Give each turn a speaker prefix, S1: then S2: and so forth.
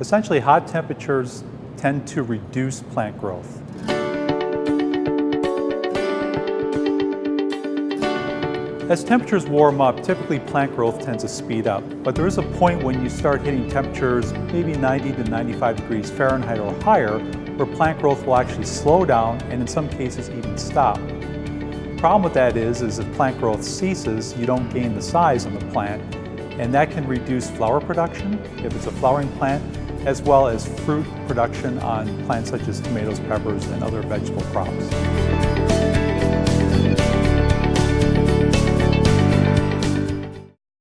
S1: Essentially, hot temperatures tend to reduce plant growth. As temperatures warm up, typically plant growth tends to speed up, but there is a point when you start hitting temperatures maybe 90 to 95 degrees Fahrenheit or higher, where plant growth will actually slow down and in some cases even stop. The problem with that is, is if plant growth ceases, you don't gain the size on the plant, and that can reduce flower production if it's a flowering plant, as well as fruit production on plants such as tomatoes, peppers, and other vegetable crops.